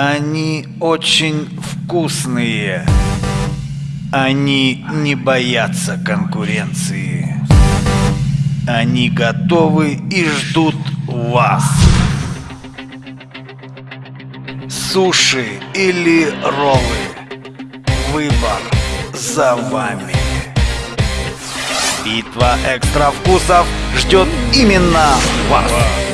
Они очень вкусные. Они не боятся конкуренции. Они готовы и ждут вас. Суши или роллы. Выбор за вами. Битва экстра вкусов ждет именно вас.